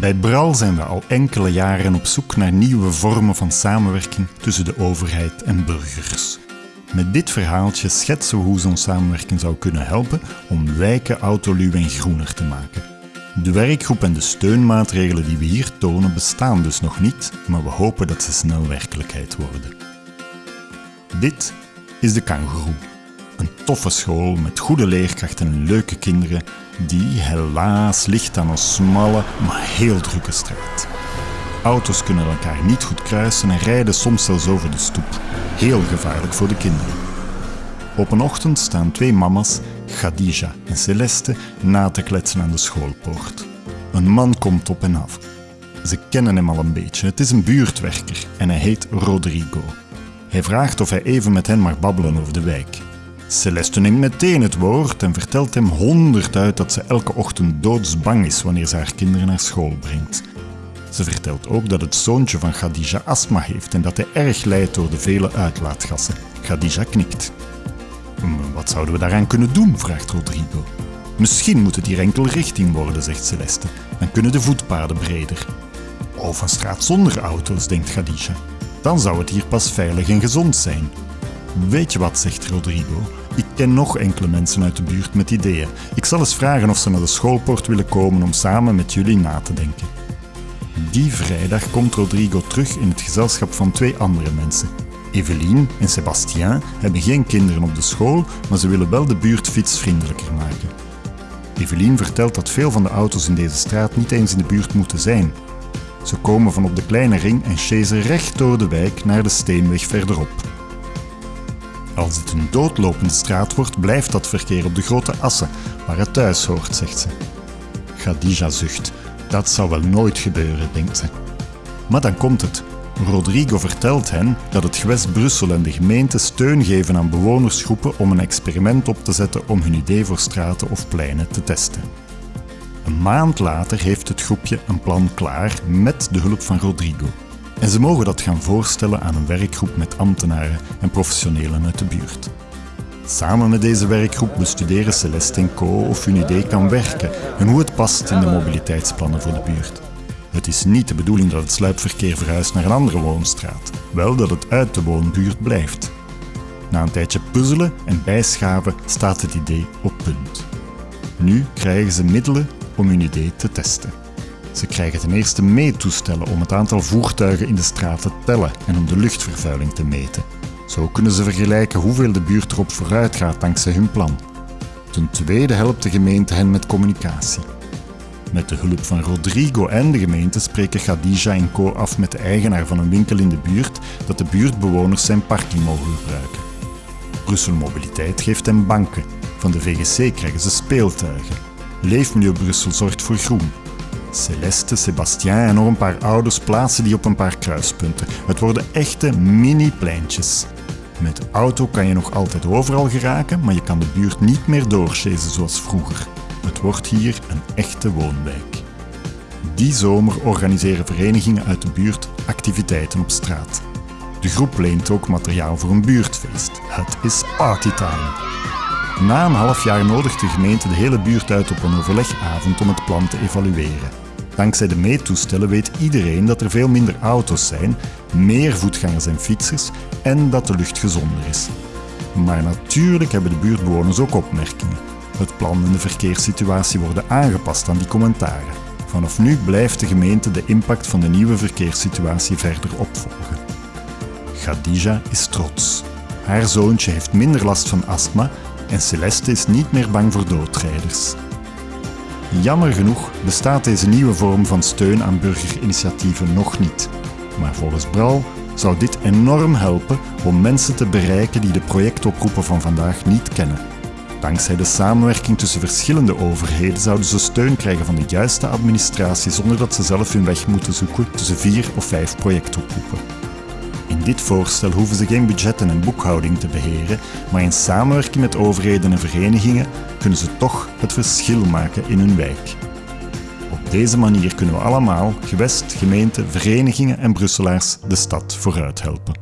Bij Bral zijn we al enkele jaren op zoek naar nieuwe vormen van samenwerking tussen de overheid en burgers. Met dit verhaaltje schetsen we hoe zo'n samenwerking zou kunnen helpen om wijken autoluw en groener te maken. De werkgroep en de steunmaatregelen die we hier tonen bestaan dus nog niet, maar we hopen dat ze snel werkelijkheid worden. Dit is de Kangoeroe. Een toffe school met goede leerkrachten en leuke kinderen die helaas ligt aan een smalle, maar heel drukke straat. Auto's kunnen elkaar niet goed kruisen en rijden soms zelfs over de stoep. Heel gevaarlijk voor de kinderen. Op een ochtend staan twee mama's, Khadija en Celeste, na te kletsen aan de schoolpoort. Een man komt op en af. Ze kennen hem al een beetje. Het is een buurtwerker en hij heet Rodrigo. Hij vraagt of hij even met hen mag babbelen over de wijk. Celeste neemt meteen het woord en vertelt hem honderd uit dat ze elke ochtend doodsbang is wanneer ze haar kinderen naar school brengt. Ze vertelt ook dat het zoontje van Khadija astma heeft en dat hij erg lijdt door de vele uitlaatgassen. Khadija knikt. Wat zouden we daaraan kunnen doen? vraagt Rodrigo. Misschien moet het hier enkel richting worden, zegt Celeste. Dan kunnen de voetpaden breder. Of een straat zonder auto's, denkt Khadija. Dan zou het hier pas veilig en gezond zijn. Weet je wat, zegt Rodrigo. Ik ken nog enkele mensen uit de buurt met ideeën. Ik zal eens vragen of ze naar de schoolpoort willen komen om samen met jullie na te denken. Die vrijdag komt Rodrigo terug in het gezelschap van twee andere mensen. Eveline en Sébastien hebben geen kinderen op de school, maar ze willen wel de buurt fietsvriendelijker maken. Eveline vertelt dat veel van de auto's in deze straat niet eens in de buurt moeten zijn. Ze komen van op de kleine ring en chasen recht door de wijk naar de steenweg verderop. Als het een doodlopende straat wordt, blijft dat verkeer op de grote assen, waar het thuis hoort, zegt ze. Khadija zucht. Dat zal wel nooit gebeuren, denkt ze. Maar dan komt het. Rodrigo vertelt hen dat het gewest Brussel en de gemeente steun geven aan bewonersgroepen om een experiment op te zetten om hun idee voor straten of pleinen te testen. Een maand later heeft het groepje een plan klaar met de hulp van Rodrigo. En ze mogen dat gaan voorstellen aan een werkgroep met ambtenaren en professionelen uit de buurt. Samen met deze werkgroep bestuderen Celeste Co of hun idee kan werken en hoe het past in de mobiliteitsplannen voor de buurt. Het is niet de bedoeling dat het sluipverkeer verhuist naar een andere woonstraat, wel dat het uit de woonbuurt blijft. Na een tijdje puzzelen en bijschaven staat het idee op punt. Nu krijgen ze middelen om hun idee te testen. Ze krijgen ten eerste meetoestellen om het aantal voertuigen in de straat te tellen en om de luchtvervuiling te meten. Zo kunnen ze vergelijken hoeveel de buurt erop vooruit gaat dankzij hun plan. Ten tweede helpt de gemeente hen met communicatie. Met de hulp van Rodrigo en de gemeente spreken Khadija en Co af met de eigenaar van een winkel in de buurt dat de buurtbewoners zijn parking mogen gebruiken. Brussel Mobiliteit geeft hen banken. Van de VGC krijgen ze speeltuigen. Leefmilieu Brussel zorgt voor groen. Celeste, Sébastien en nog een paar ouders plaatsen die op een paar kruispunten. Het worden echte mini-pleintjes. Met auto kan je nog altijd overal geraken, maar je kan de buurt niet meer doorchasen zoals vroeger. Het wordt hier een echte woonwijk. Die zomer organiseren verenigingen uit de buurt activiteiten op straat. De groep leent ook materiaal voor een buurtfeest. Het is partytime. Na een half jaar nodigt de gemeente de hele buurt uit op een overlegavond om het plan te evalueren. Dankzij de meetoestellen weet iedereen dat er veel minder auto's zijn, meer voetgangers en fietsers en dat de lucht gezonder is. Maar natuurlijk hebben de buurtbewoners ook opmerkingen. Het plan en de verkeerssituatie worden aangepast aan die commentaren. Vanaf nu blijft de gemeente de impact van de nieuwe verkeerssituatie verder opvolgen. Khadija is trots. Haar zoontje heeft minder last van astma en Celeste is niet meer bang voor doodrijders. Jammer genoeg bestaat deze nieuwe vorm van steun aan burgerinitiatieven nog niet. Maar volgens Bral zou dit enorm helpen om mensen te bereiken die de projectoproepen van vandaag niet kennen. Dankzij de samenwerking tussen verschillende overheden zouden ze steun krijgen van de juiste administratie zonder dat ze zelf hun weg moeten zoeken tussen vier of vijf projectoproepen. In dit voorstel hoeven ze geen budgetten en boekhouding te beheren, maar in samenwerking met overheden en verenigingen kunnen ze toch het verschil maken in hun wijk. Op deze manier kunnen we allemaal, gewest, gemeente, verenigingen en Brusselaars de stad vooruit helpen.